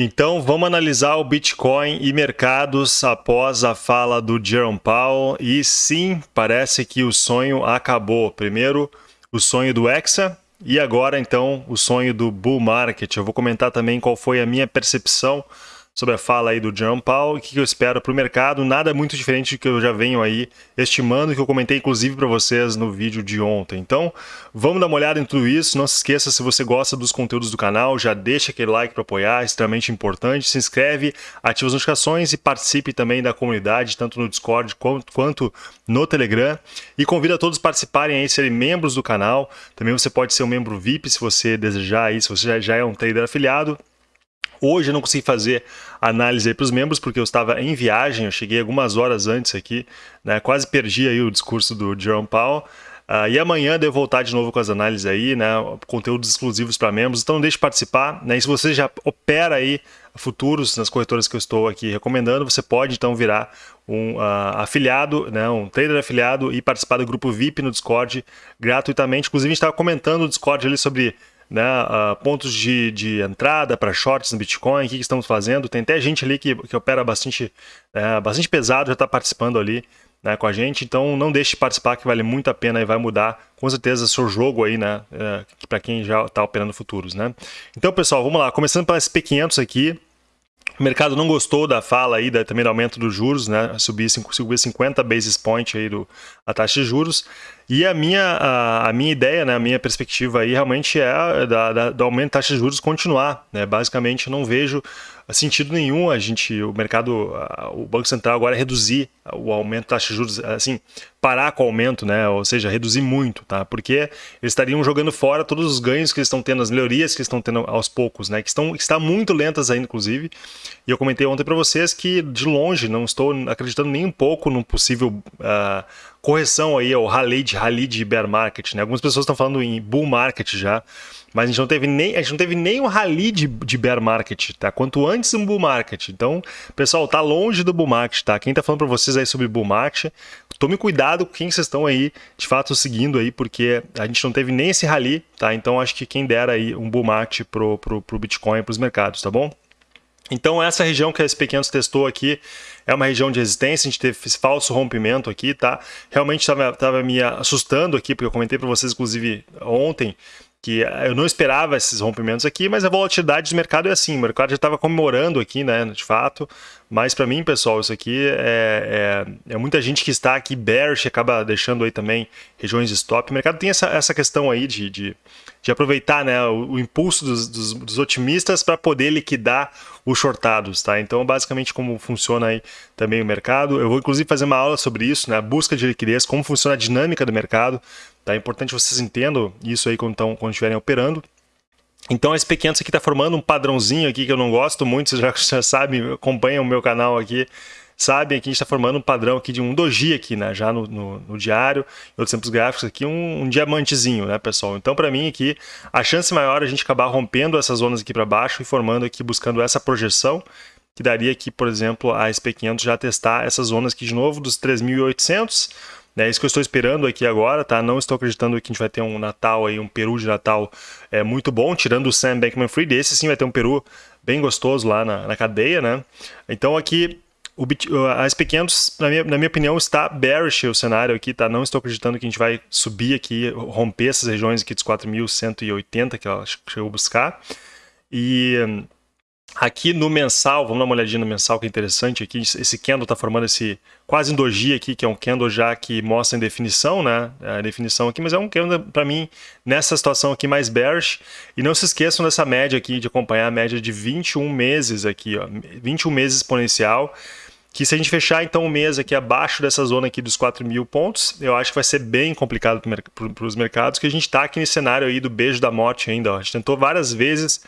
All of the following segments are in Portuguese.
Então vamos analisar o Bitcoin e mercados após a fala do Jerome Powell. E sim, parece que o sonho acabou. Primeiro, o sonho do Hexa e agora então o sonho do Bull Market. Eu vou comentar também qual foi a minha percepção sobre a fala aí do John Paul, o que eu espero para o mercado, nada muito diferente do que eu já venho aí estimando, que eu comentei inclusive para vocês no vídeo de ontem. Então, vamos dar uma olhada em tudo isso, não se esqueça, se você gosta dos conteúdos do canal, já deixa aquele like para apoiar, extremamente importante, se inscreve, ativa as notificações e participe também da comunidade, tanto no Discord quanto no Telegram, e convido a todos a participarem aí, serem membros do canal, também você pode ser um membro VIP se você desejar aí, se você já é um trader afiliado, Hoje eu não consegui fazer análise para os membros porque eu estava em viagem, eu cheguei algumas horas antes aqui, né? quase perdi aí o discurso do Jerome Powell. Uh, e amanhã devo voltar de novo com as análises aí, né? Conteúdos exclusivos para membros. Então não deixe de participar. Né? E se você já opera aí futuros nas corretoras que eu estou aqui recomendando, você pode então virar um uh, afiliado, né? um trader afiliado e participar do grupo VIP no Discord gratuitamente. Inclusive a gente estava comentando no Discord ali sobre né, uh, pontos de, de entrada para shorts no Bitcoin, o que, que, estamos fazendo. Tem até gente ali que, que opera bastante, é, bastante pesado, já está participando ali né, com a gente, então não deixe de participar que vale muito a pena e vai mudar com certeza o seu jogo aí, né, é, para quem já está operando futuros, né. Então pessoal, vamos lá, começando pela SP500 aqui, o mercado não gostou da fala aí, da, também do aumento dos juros, né? Subir, subir 50 basis point aí do, a taxa de juros. E a minha, a, a, minha ideia, né, a minha perspectiva aí realmente é da, da, do aumento da taxa de juros continuar. Né? Basicamente, não vejo sentido nenhum a gente, o mercado, o Banco Central agora reduzir o aumento da taxa de juros, assim, parar com o aumento, né? Ou seja, reduzir muito, tá? Porque eles estariam jogando fora todos os ganhos que eles estão tendo, as melhorias que eles estão tendo aos poucos, né? Que estão, estão muito lentas ainda, inclusive. E eu comentei ontem para vocês que, de longe, não estou acreditando nem um pouco num possível uh, correção aí, o rally de, rally de bear market, né? Algumas pessoas estão falando em bull market já. Mas a gente não teve nem, a gente não teve nem um rally de, de bear market, tá? Quanto antes um bull market. Então, pessoal, tá longe do bull market, tá? Quem tá falando para vocês aí sobre bull market, tome cuidado com quem vocês estão aí, de fato, seguindo aí, porque a gente não teve nem esse rally, tá? Então, acho que quem dera aí um bull market pro, pro, pro Bitcoin, pros mercados, tá bom? Então, essa região que a SP500 testou aqui é uma região de resistência, a gente teve esse falso rompimento aqui, tá? Realmente estava me assustando aqui, porque eu comentei para vocês, inclusive, ontem, que eu não esperava esses rompimentos aqui, mas a volatilidade do mercado é assim, o mercado já estava comemorando aqui, né, de fato, mas para mim, pessoal, isso aqui é, é, é, muita gente que está aqui bearish, acaba deixando aí também regiões de stop, o mercado tem essa, essa questão aí de, de, de aproveitar né, o, o impulso dos, dos, dos otimistas para poder liquidar os shortados, tá? Então, basicamente, como funciona aí também o mercado. Eu vou, inclusive, fazer uma aula sobre isso, né? Busca de liquidez, como funciona a dinâmica do mercado, Tá? É importante vocês entendam isso aí quando, tão, quando estiverem operando. Então, esse SP500 aqui está formando um padrãozinho aqui que eu não gosto muito, vocês já, já sabem, acompanham o meu canal aqui, sabem que a gente está formando um padrão aqui de um doji aqui, né? Já no, no, no diário, outros tempos gráficos aqui, um, um diamantezinho, né, pessoal? Então, para mim aqui, a chance maior é a gente acabar rompendo essas zonas aqui para baixo e formando aqui, buscando essa projeção, que daria aqui, por exemplo, a SP500 já testar essas zonas aqui de novo, dos 3.800 é isso que eu estou esperando aqui agora, tá? Não estou acreditando que a gente vai ter um Natal aí, um peru de Natal é, muito bom, tirando o Sam Bankman-Fried. Esse sim vai ter um peru bem gostoso lá na, na cadeia, né? Então aqui o, a SP500, na minha, na minha opinião, está bearish o cenário aqui, tá? Não estou acreditando que a gente vai subir aqui, romper essas regiões aqui dos 4.180 que ela chegou a buscar. E Aqui no mensal, vamos dar uma olhadinha no mensal que é interessante aqui, esse candle está formando esse quase doji aqui, que é um candle já que mostra em definição, né, a definição aqui, mas é um candle para mim nessa situação aqui mais bearish, e não se esqueçam dessa média aqui, de acompanhar a média de 21 meses aqui, ó, 21 meses exponencial, que se a gente fechar então o mês aqui abaixo dessa zona aqui dos 4 mil pontos, eu acho que vai ser bem complicado para os mercados, que a gente está aqui nesse cenário aí do beijo da morte ainda, ó. a gente tentou várias vezes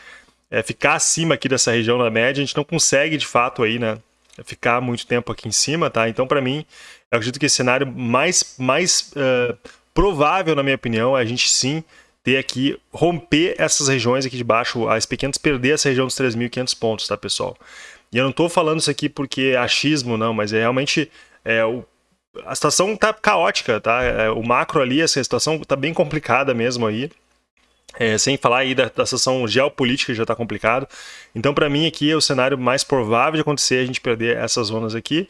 é, ficar acima aqui dessa região da média, a gente não consegue de fato aí, né, ficar muito tempo aqui em cima, tá? Então, para mim, eu acredito que esse cenário mais, mais uh, provável, na minha opinião, é a gente sim ter aqui, romper essas regiões aqui de baixo, as pequenas perder essa região dos 3.500 pontos, tá, pessoal? E eu não estou falando isso aqui porque é achismo, não, mas é realmente é, o, a situação tá caótica, tá? É, o macro ali, essa situação tá bem complicada mesmo aí. É, sem falar aí da, da situação geopolítica que já está complicado. Então, para mim, aqui é o cenário mais provável de acontecer a gente perder essas zonas aqui.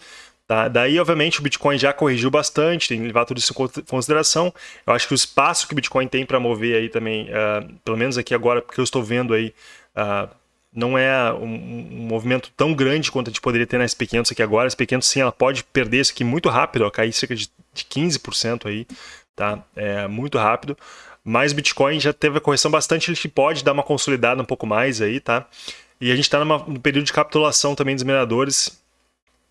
Tá? Daí, obviamente, o Bitcoin já corrigiu bastante, tem que levar tudo isso em consideração. Eu acho que o espaço que o Bitcoin tem para mover aí também, uh, pelo menos aqui agora, porque eu estou vendo aí, uh, não é um, um, movimento tão grande quanto a gente poderia ter na SP500 aqui agora. A SP500 sim, ela pode perder isso aqui muito rápido, ó, cair cerca de, de 15% aí, tá? É muito rápido. Mas o Bitcoin já teve a correção bastante, ele pode dar uma consolidada um pouco mais aí, tá? E a gente está num período de capitulação também dos mineradores,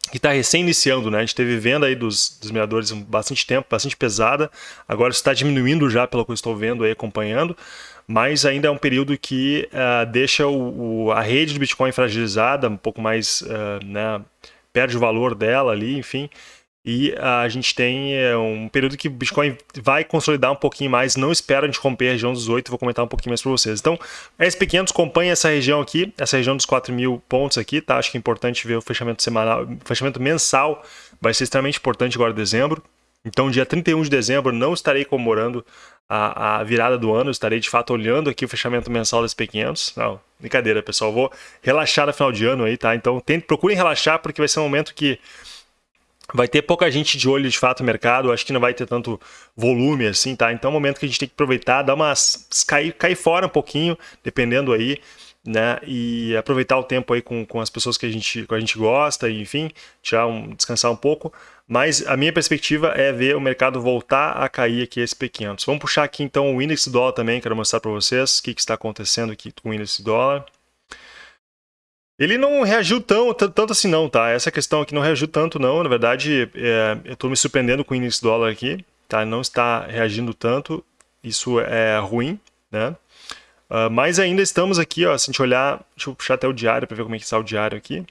que está recém iniciando, né? A gente teve venda aí dos, dos mineradores bastante tempo, bastante pesada. Agora está diminuindo já, pelo que eu estou vendo aí, acompanhando. Mas ainda é um período que uh, deixa o, o, a rede do Bitcoin fragilizada, um pouco mais, uh, né? Perde o valor dela ali, enfim. E a gente tem um período que o Bitcoin vai consolidar um pouquinho mais. Não espero a gente romper a região dos 8, vou comentar um pouquinho mais para vocês. Então, a SP500 acompanha essa região aqui, essa região dos 4 mil pontos aqui, tá? Acho que é importante ver o fechamento semanal, fechamento mensal vai ser extremamente importante agora em dezembro. Então, dia 31 de dezembro, não estarei comemorando a, a, virada do ano, estarei de fato olhando aqui o fechamento mensal da SP500. Não, brincadeira, pessoal. Vou relaxar no final de ano aí, tá? Então, tente, procurem relaxar, porque vai ser um momento que Vai ter pouca gente de olho de fato no mercado, acho que não vai ter tanto volume assim, tá? Então é um momento que a gente tem que aproveitar, dar umas. cair, cair fora um pouquinho, dependendo aí, né? E aproveitar o tempo aí com, com as pessoas que a gente, que a gente gosta, enfim, tirar um, descansar um pouco. Mas a minha perspectiva é ver o mercado voltar a cair aqui esse P500. Vamos puxar aqui então o índice dólar também, quero mostrar para vocês o que, que está acontecendo aqui com o índice dólar. Ele não reagiu tão, tanto assim não, tá? Essa questão aqui não reagiu tanto não, na verdade é, eu estou me surpreendendo com o índice dólar aqui, tá? Não está reagindo tanto, isso é ruim, né? Uh, mas ainda estamos aqui, ó, se a gente olhar, deixa eu puxar até o diário para ver como é que está o diário aqui.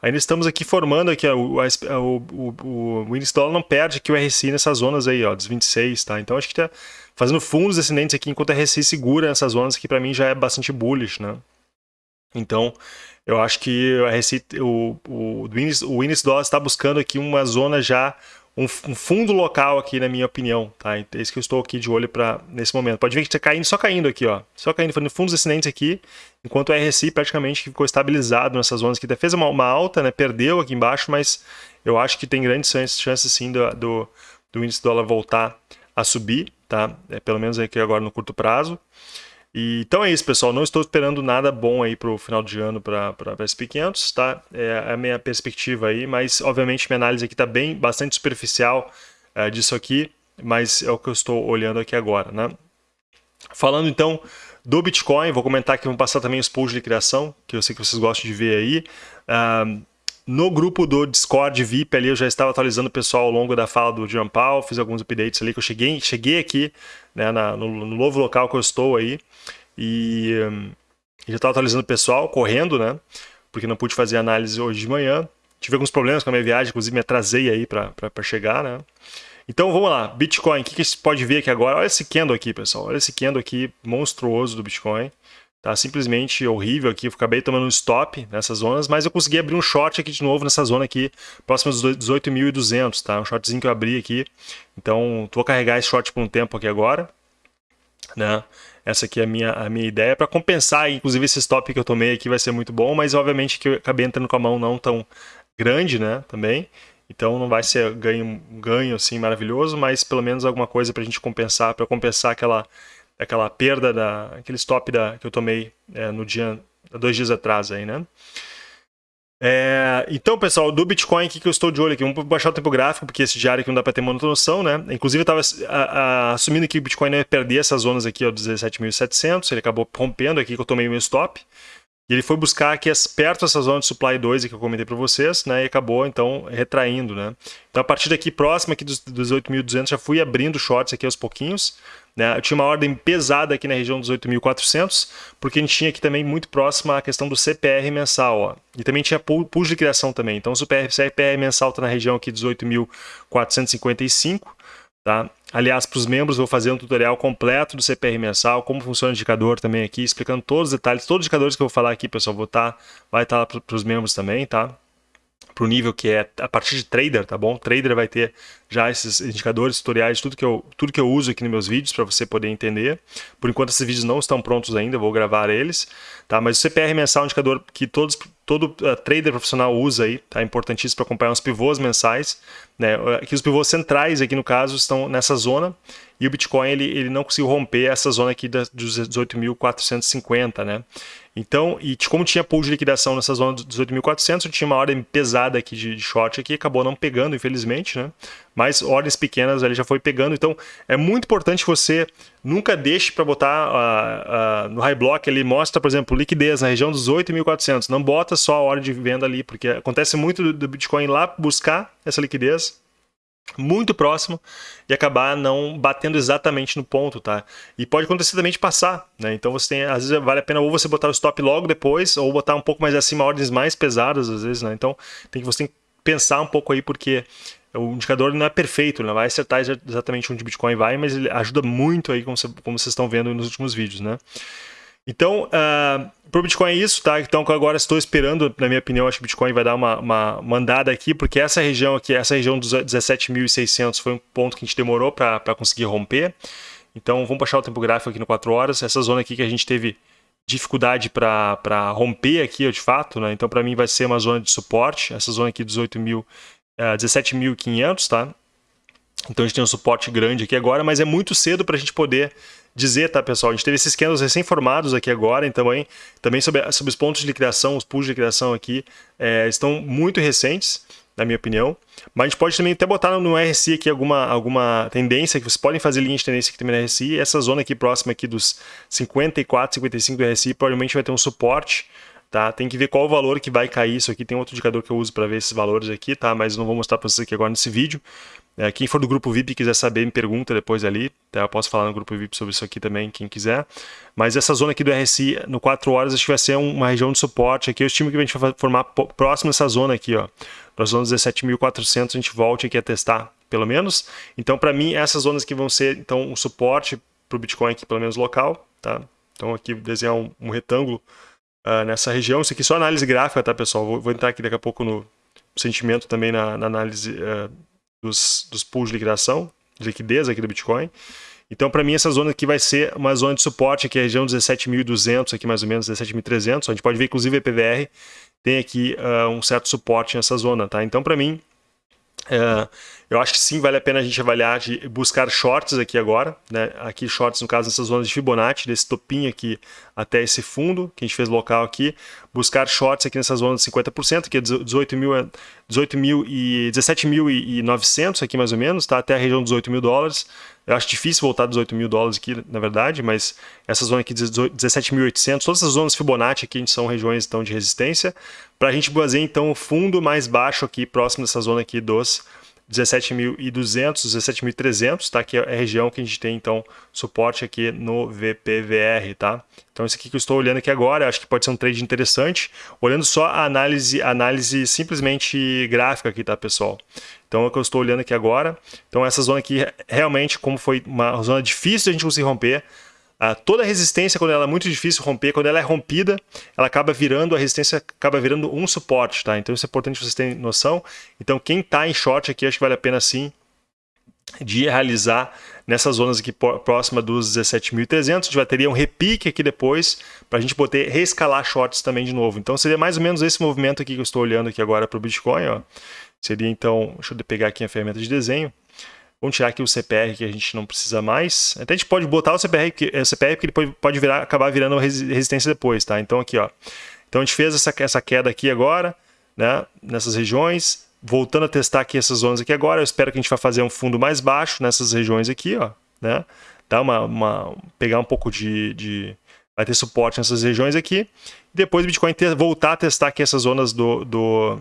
Ainda estamos aqui formando aqui, ó, o, o, o, o, índice dólar não perde aqui o RSI nessas zonas aí, ó, dos 26, tá? Então acho que está fazendo fundos descendentes aqui, enquanto o RSI segura nessas zonas que para mim já é bastante bullish, né? Então, eu acho que a Receita, o, o, o, índice, o índice dólar está buscando aqui uma zona já, um, um, fundo local aqui, na minha opinião. Tá? É isso que eu estou aqui de olho para nesse momento. Pode ver que está caindo, só caindo aqui, ó. Só caindo, fazendo fundos ascendentes aqui, enquanto o RSI praticamente ficou estabilizado nessas zonas aqui. Fez uma, uma alta, né? perdeu aqui embaixo, mas eu acho que tem grandes chances, chances sim do, do, do índice dólar voltar a subir, tá? É, pelo menos aqui agora no curto prazo. E, então é isso, pessoal. Não estou esperando nada bom aí para o final de ano para a SP500, tá? É a minha perspectiva aí, mas obviamente minha análise aqui está bem, bastante superficial é, disso aqui, mas é o que eu estou olhando aqui agora, né? Falando então do Bitcoin, vou comentar aqui, vou passar também os pools de criação, que eu sei que vocês gostam de ver aí. Uh, no grupo do Discord VIP ali, eu já estava atualizando o pessoal ao longo da fala do John Paul, fiz alguns updates ali que eu cheguei, cheguei aqui né, na, no, no, novo local que eu estou aí e um, já estava atualizando o pessoal, correndo, né? Porque não pude fazer análise hoje de manhã. Tive alguns problemas com a minha viagem, inclusive me atrasei aí para chegar, né? Então vamos lá, Bitcoin, o que, que você pode ver aqui agora? Olha esse candle aqui, pessoal, olha esse candle aqui monstruoso do Bitcoin. Tá simplesmente horrível aqui, eu acabei tomando um stop nessas zonas, mas eu consegui abrir um short aqui de novo nessa zona aqui, próximo dos 18.200, tá? Um shortzinho que eu abri aqui. Então, vou carregar esse short por um tempo aqui agora, né? Essa aqui é a minha, a minha ideia para compensar, inclusive esse stop que eu tomei aqui vai ser muito bom, mas obviamente que eu acabei entrando com a mão não tão grande, né, também. Então não vai ser ganho, ganho assim maravilhoso, mas pelo menos alguma coisa para a gente compensar, para compensar aquela aquela perda, da, aquele stop da, que eu tomei é, no dia, dois dias atrás aí, né? É, então, pessoal, do Bitcoin, o que, que eu estou de olho aqui? Vamos baixar o tempo gráfico, porque esse diário aqui não dá para ter muita noção, né? Inclusive, eu estava assumindo que o Bitcoin ia perder essas zonas aqui, ó, 17.700, ele acabou rompendo aqui, que eu tomei o meu stop. E ele foi buscar aqui perto dessa zona de supply 2 que eu comentei para vocês, né? E acabou, então, retraindo, né? Então, a partir daqui, próximo aqui dos, dos 8.200, já fui abrindo shorts aqui aos pouquinhos. Né? Tinha uma ordem pesada aqui na região dos 8.400, porque a gente tinha aqui também muito próxima a questão do CPR mensal. Ó. E também tinha pools de criação também. Então, o CPR mensal está na região aqui dos 8.455. Tá? Aliás, para os membros, vou fazer um tutorial completo do CPR mensal, como funciona o indicador também aqui, explicando todos os detalhes, todos os indicadores que eu vou falar aqui, pessoal, vou tá, vai estar tá para os membros também, tá? Para o nível que é a partir de trader, tá bom? Trader vai ter já esses indicadores, tutoriais, tudo que eu, tudo que eu uso aqui nos meus vídeos para você poder entender. Por enquanto esses vídeos não estão prontos ainda, eu vou gravar eles, tá? Mas o CPR mensal é um indicador que todos, todo uh, trader profissional usa aí, tá? Importantíssimo para acompanhar os pivôs mensais, né? Aqui os pivôs centrais aqui no caso estão nessa zona e o Bitcoin ele, ele não conseguiu romper essa zona aqui dos 18.450, né? Então, e como tinha pool de liquidação nessa zona dos 18.400, tinha uma ordem pesada aqui de, short aqui, acabou não pegando, infelizmente, né? Mas ordens pequenas ali já foi pegando. Então, é muito importante você nunca deixe para botar uh, uh, no high block, ele mostra, por exemplo, liquidez na região dos 8.400. Não bota só a ordem de venda ali, porque acontece muito do, do Bitcoin lá buscar essa liquidez muito próximo e acabar não batendo exatamente no ponto, tá? E pode acontecer também de passar, né? Então você tem, às vezes vale a pena ou você botar o stop logo depois ou botar um pouco mais acima ordens mais pesadas às vezes, né? Então tem que você tem que pensar um pouco aí porque o indicador não é perfeito, não vai acertar exatamente onde o Bitcoin vai, mas ele ajuda muito aí como, você, como vocês estão vendo nos últimos vídeos, né? Então, uh, ah, para o Bitcoin é isso, tá? Então agora estou esperando, na minha opinião, acho que o Bitcoin vai dar uma, uma mandada aqui, porque essa região aqui, essa região dos 17.600 foi um ponto que a gente demorou para conseguir romper. Então vamos baixar o tempo gráfico aqui no 4 horas. Essa zona aqui que a gente teve dificuldade para romper aqui, de fato, né? Então para mim vai ser uma zona de suporte, essa zona aqui dos 8.000, uh, 17.500, tá? Então a gente tem um suporte grande aqui agora, mas é muito cedo para a gente poder dizer, tá, pessoal? A gente teve esses candles recém-formados aqui agora, então também, também sobre, sobre os pontos de liquidação, os pools de liquidação aqui, é, estão muito recentes, na minha opinião. Mas a gente pode também até botar no RSI aqui alguma, alguma tendência, que vocês podem fazer linha de tendência aqui também no RSI. Essa zona aqui próxima aqui dos 54, 55 do RSI provavelmente vai ter um suporte, tá? Tem que ver qual o valor que vai cair isso aqui. Tem outro indicador que eu uso para ver esses valores aqui, tá? Mas não vou mostrar para vocês aqui agora nesse vídeo. É, quem for do grupo VIP quiser saber, me pergunta depois ali. Tá? Eu posso falar no grupo VIP sobre isso aqui também, quem quiser. Mas essa zona aqui do RSI, no 4 horas, acho que vai ser uma região de suporte. Aqui eu estimo que a gente vai formar próximo dessa zona aqui, ó. Para zona 17.400, a gente volte aqui a testar, pelo menos. Então, para mim, essas zonas que vão ser então um suporte para o Bitcoin aqui, pelo menos local, tá? Então, aqui desenhar um, um retângulo uh, nessa região. Isso aqui é só análise gráfica, tá, pessoal? Vou, vou entrar aqui daqui a pouco no sentimento também na, na análise uh, dos, dos pools de liquidação, de liquidez aqui do Bitcoin. Então, para mim, essa zona aqui vai ser uma zona de suporte, aqui é a região 17.200, aqui mais ou menos 17.300. A gente pode ver, inclusive, a EPVR tem aqui uh, um certo suporte nessa zona, tá? Então, para mim, uh, eu acho que sim, vale a pena a gente avaliar de buscar shorts aqui agora, né? Aqui shorts, no caso, nessas zonas de Fibonacci, desse topinho aqui até esse fundo que a gente fez local aqui. Buscar shorts aqui nessa zona de 50%, que é 18 mil, 18 mil e 17.900 aqui mais ou menos, tá? Até a região dos 18 mil dólares. Eu acho difícil voltar dos 8 mil dólares aqui, na verdade, mas essa zona aqui, 17.800, todas essas zonas Fibonacci aqui são regiões então, de resistência, para a gente fazer então o fundo mais baixo aqui, próximo dessa zona aqui dos 17.200, 17.300, tá? Que é a região que a gente tem, então, suporte aqui no VPVR, tá? Então, esse aqui que eu estou olhando aqui agora, acho que pode ser um trade interessante, olhando só a análise, análise simplesmente gráfica aqui, tá, pessoal? Então, é o que eu estou olhando aqui agora. Então, essa zona aqui, realmente, como foi uma zona difícil de a gente conseguir romper, ah, toda resistência, quando ela é muito difícil romper, quando ela é rompida, ela acaba virando, a resistência acaba virando um suporte, tá? Então isso é importante vocês terem noção. Então quem está em short aqui, acho que vale a pena sim de realizar nessas zonas aqui próxima dos 17.300, a gente vai ter um repique aqui depois para a gente poder reescalar shorts também de novo. Então seria mais ou menos esse movimento aqui que eu estou olhando aqui agora para o Bitcoin, ó. Seria então, deixa eu pegar aqui a ferramenta de desenho. Vamos tirar aqui o CPR que a gente não precisa mais. Até a gente pode botar o CPR, que, o CPR porque ele pode, virar, acabar virando resistência depois, tá? Então aqui, ó. Então a gente fez essa, essa queda aqui agora, né? Nessas regiões. Voltando a testar aqui essas zonas aqui agora, eu espero que a gente vai fazer um fundo mais baixo nessas regiões aqui, ó, né? Dar uma, uma pegar um pouco de, de vai ter suporte nessas regiões aqui. Depois o Bitcoin ter, voltar a testar aqui essas zonas do, do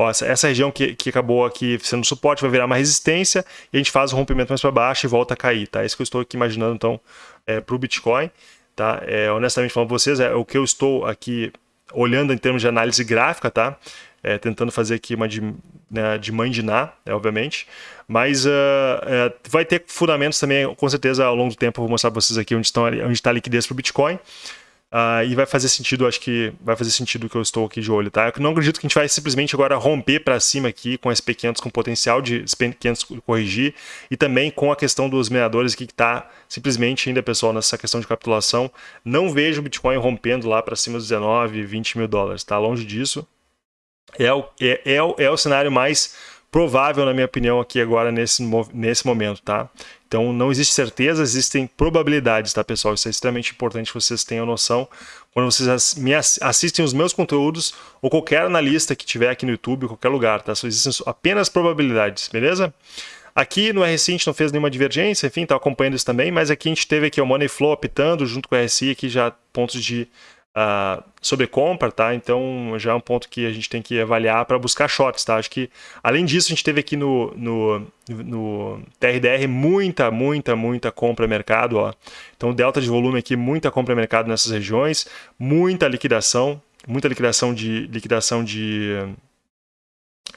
Ó, essa, região que, que acabou aqui sendo suporte vai virar uma resistência e a gente faz o rompimento mais para baixo e volta a cair, tá? É isso que eu estou aqui imaginando, então, é, para o Bitcoin, tá? É, honestamente falando para vocês, é o que eu estou aqui olhando em termos de análise gráfica, tá? É, tentando fazer aqui uma de, né, de mãe de Ná, é, obviamente, mas uh, é, vai ter fundamentos também, com certeza, ao longo do tempo, eu vou mostrar para vocês aqui onde, estão, onde está a liquidez para o Bitcoin. Uh, e vai fazer sentido, acho que vai fazer sentido que eu estou aqui de olho, tá? Eu não acredito que a gente vai simplesmente agora romper para cima aqui com SP500 com potencial de SP500 corrigir e também com a questão dos mineradores aqui que está simplesmente ainda, pessoal, nessa questão de capitulação. Não vejo o Bitcoin rompendo lá para cima dos 19, 20 mil dólares, tá? Longe disso. É o, é, é, é o cenário mais provável, na minha opinião, aqui agora nesse, nesse momento, tá? Então não existe certeza, existem probabilidades, tá, pessoal? Isso é extremamente importante que vocês tenham noção. Quando vocês me assistem os meus conteúdos, ou qualquer analista que tiver aqui no YouTube, qualquer lugar, tá? Só existem apenas probabilidades, beleza? Aqui no RSI a gente não fez nenhuma divergência, enfim, tá acompanhando isso também, mas aqui a gente teve aqui o Money Flow optando junto com o RSI, aqui já pontos de uh, sobre compra, tá? Então já é um ponto que a gente tem que avaliar para buscar shorts, tá? Acho que além disso a gente teve aqui no, no, no TRDR muita, muita, muita compra mercado, ó. Então delta de volume aqui, muita compra mercado nessas regiões, muita liquidação, muita liquidação de liquidação de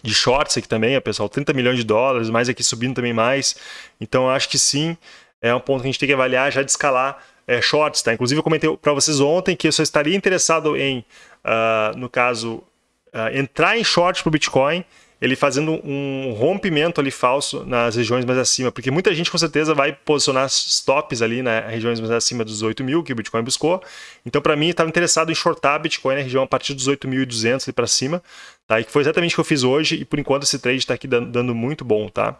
de shorts aqui também, pessoal, 30 milhões de dólares, mais aqui subindo também mais. Então acho que sim, é um ponto que a gente tem que avaliar já de escalar é, shorts, tá? Inclusive eu comentei para vocês ontem que eu só estaria interessado em, uh, no caso, uh, entrar em short para o Bitcoin, ele fazendo um rompimento ali falso nas regiões mais acima, porque muita gente com certeza vai posicionar stops ali nas né, regiões mais acima dos 8 mil que o Bitcoin buscou. Então, para mim, estava interessado em shortar Bitcoin na região a partir dos 8.200 ali para cima, tá? E que foi exatamente o que eu fiz hoje e por enquanto esse trade está aqui dando, dando muito bom, tá?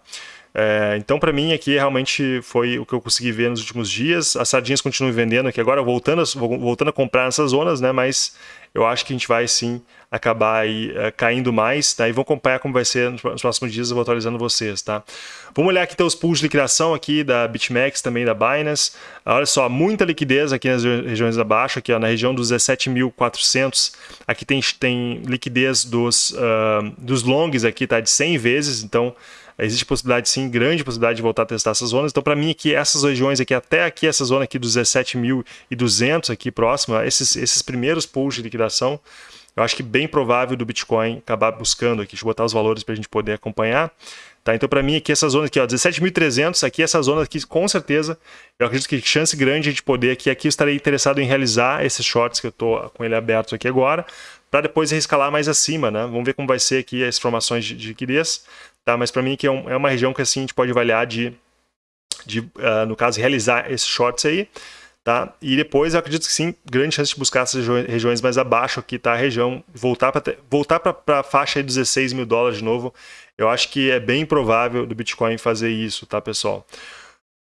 É, então, para mim, aqui realmente foi o que eu consegui ver nos últimos dias. As sardinhas continuam vendendo aqui agora, voltando a, voltando a comprar nessas zonas, né? Mas eu acho que a gente vai sim acabar aí uh, caindo mais, tá? E vão acompanhar como vai ser nos próximos dias, eu vou atualizando vocês, tá? Vamos olhar aqui então os pools de liquidação aqui da BitMEX, também da Binance. Olha só, muita liquidez aqui nas regiões abaixo, aqui ó, na região dos 17.400. Aqui tem, tem liquidez dos, uh, dos longs aqui, tá? De 100 vezes, então existe possibilidade sim, grande possibilidade de voltar a testar essas zonas. Então, para mim, aqui, essas regiões aqui, até aqui, essa zona aqui dos 17.200 aqui próximo, esses, esses primeiros pools de liquidação, eu acho que bem provável do Bitcoin acabar buscando aqui, deixa eu botar os valores para a gente poder acompanhar. Tá, então, para mim, aqui essa zona aqui, 17.300, aqui essa zona aqui, com certeza, eu acredito que chance grande de poder aqui, aqui eu estarei interessado em realizar esses shorts que eu estou com ele aberto aqui agora, para depois reescalar mais acima, né? Vamos ver como vai ser aqui as formações de, de liquidez. Tá? Mas para mim que é, um, é, uma região que assim, a gente pode avaliar de, de uh, no caso, realizar esses shorts aí. Tá? E depois eu acredito que sim, grande chance de buscar essas regiões mais abaixo aqui, tá? A região, voltar para voltar para a faixa de 16 mil dólares de novo, eu acho que é bem provável do Bitcoin fazer isso, tá, pessoal?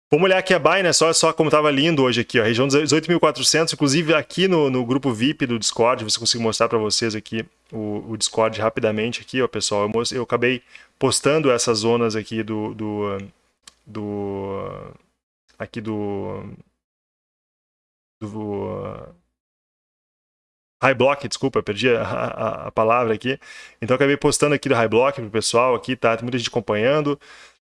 Vamos olhar aqui a Binance, olha só como estava lindo hoje aqui, ó, região dos 18.400, inclusive aqui no, no grupo VIP do Discord, você consigo mostrar para vocês aqui o, o, Discord rapidamente aqui, ó, pessoal, eu, eu acabei postando essas zonas aqui do, do, do aqui do, do High Block, desculpa, perdi a, a, a, palavra aqui. Então acabei postando aqui do High Block pro pessoal aqui, tá? Tem muita gente acompanhando.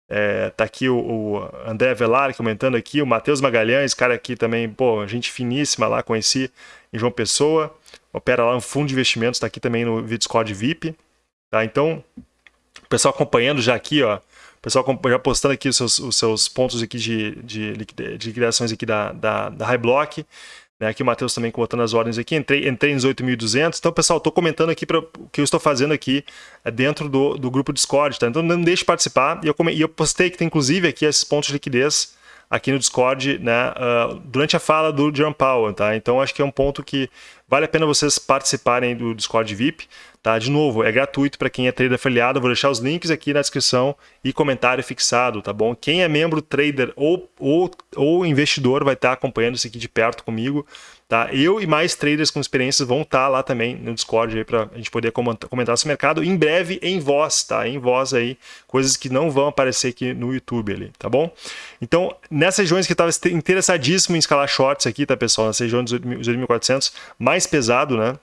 É, tá aqui o, o André Velar comentando aqui, o Matheus Magalhães, cara aqui também, pô, gente finíssima lá, conheci em João Pessoa, opera lá no fundo de investimentos, tá aqui também no Discord VIP, tá? Então, o pessoal acompanhando já aqui, ó. O pessoal já postando aqui os seus, os seus pontos aqui de, de, de liquidações aqui da, da, da High Block. Né? Aqui o Matheus também colocando as ordens aqui. Entrei, entrei nos 8.200. Então, pessoal, estou comentando aqui para o que eu estou fazendo aqui é dentro do, do grupo Discord. Tá? Então, não deixe de participar. E eu, e eu postei que tem, inclusive, aqui esses pontos de liquidez aqui no Discord, né, uh, durante a fala do John Powell, tá? Então acho que é um ponto que vale a pena vocês participarem do Discord VIP. Tá? De novo, é gratuito para quem é trader afiliado. vou deixar os links aqui na descrição e comentário fixado, tá bom? Quem é membro trader ou, ou, ou investidor vai estar tá acompanhando isso aqui de perto comigo. Tá? Eu e mais traders com experiências vão estar tá lá também no Discord para a gente poder comentar esse mercado. Em breve em voz, tá? Em voz aí, coisas que não vão aparecer aqui no YouTube ali, tá bom? Então, nessas regiões que estava interessadíssimo em escalar shorts aqui, tá, pessoal? Nessa região dos 8.400, mais pesado, né?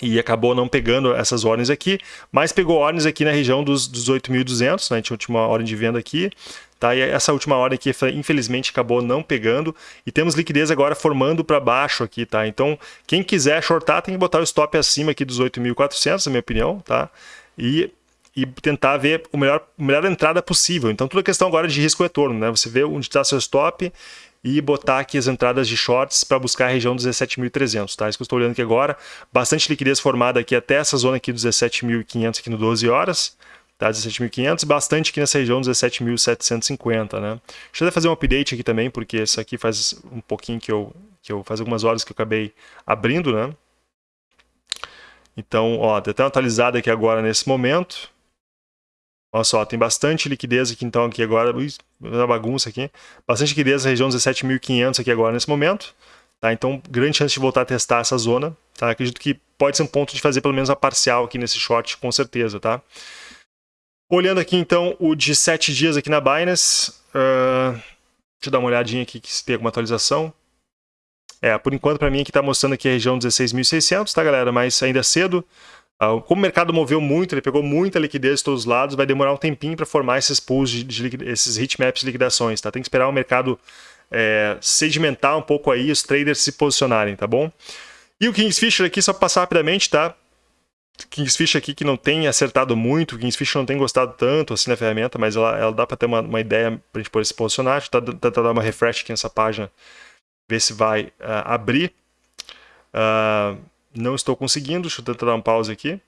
E acabou não pegando essas ordens aqui, mas pegou ordens aqui na região dos, dos 8.200, né? a gente a última ordem de venda aqui, tá? e essa última ordem aqui infelizmente acabou não pegando, e temos liquidez agora formando para baixo aqui, tá? então quem quiser shortar tem que botar o stop acima aqui dos 8.400, na minha opinião, tá? e e tentar ver o melhor, a melhor entrada possível. Então, tudo é questão agora de risco-retorno, né? Você vê onde está seu stop e botar aqui as entradas de shorts para buscar a região dos 17.300, tá? Isso que eu estou olhando aqui agora. Bastante liquidez formada aqui até essa zona aqui dos 17.500 aqui no 12 horas, tá? 17.500, bastante aqui nessa região dos 17.750, né? Deixa eu fazer um update aqui também, porque isso aqui faz um pouquinho que eu, que eu faz algumas horas que eu acabei abrindo, né? Então, ó, até uma atualizada aqui agora nesse momento. Olha só, tem bastante liquidez aqui então aqui agora, uma bagunça aqui. Bastante liquidez na região 17.500 aqui agora nesse momento. Tá? Então, grande chance de voltar a testar essa zona. Tá? Acredito que pode ser um ponto de fazer pelo menos a parcial aqui nesse short, com certeza. Tá? Olhando aqui então o de 7 dias aqui na Binance. Uh, deixa eu dar uma olhadinha aqui se tem alguma atualização. É, por enquanto para mim aqui está mostrando aqui a região 16.600, tá galera? Mas ainda é cedo. Uh, como o mercado moveu muito, ele pegou muita liquidez de todos os lados, vai demorar um tempinho para formar esses pools, de, de, esses heatmaps de liquidações, tá? Tem que esperar o mercado é, sedimentar um pouco aí, os traders se posicionarem, tá bom? E o Kingsfisher aqui, só para passar rapidamente, tá? Kingsfisher aqui que não tem acertado muito, Kingsfisher não tem gostado tanto assim na ferramenta, mas ela, ela dá para ter uma, uma ideia para a gente poder se posicionar. Deixa eu tentar dar uma refresh aqui nessa página, ver se vai uh, abrir. Uh, não estou conseguindo, deixa eu tentar dar um pause aqui.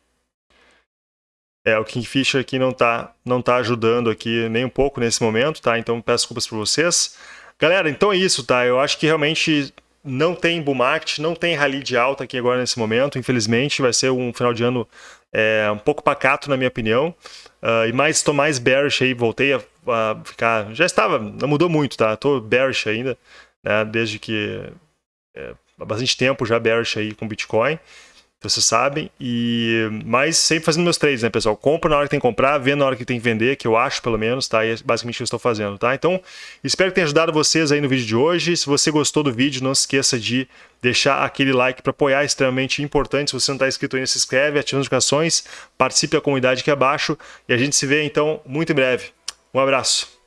É, o Kingfisher aqui não está não tá ajudando aqui nem um pouco nesse momento, tá? Então peço desculpas para vocês. Galera, então é isso, tá? Eu acho que realmente não tem bull market, não tem rally de alta aqui agora nesse momento. Infelizmente, vai ser um final de ano é, um pouco pacato, na minha opinião. Uh, e mais, estou mais bearish aí, voltei a, a, ficar... Já estava, não mudou muito, tá? Estou bearish ainda, né? Desde que... É, bastante tempo já bearish aí com Bitcoin, vocês sabem, e mas sempre fazendo meus trades, né, pessoal? Compro na hora que tem que comprar, vendo na hora que tem que vender, que eu acho pelo menos, tá? E é basicamente o que eu estou fazendo, tá? Então, espero que tenha ajudado vocês aí no vídeo de hoje. Se você gostou do vídeo, não se esqueça de deixar aquele like para apoiar, é extremamente importante. Se você não está inscrito ainda, se inscreve, ativa as notificações, participe da comunidade aqui abaixo e a gente se vê então muito em breve. Um abraço.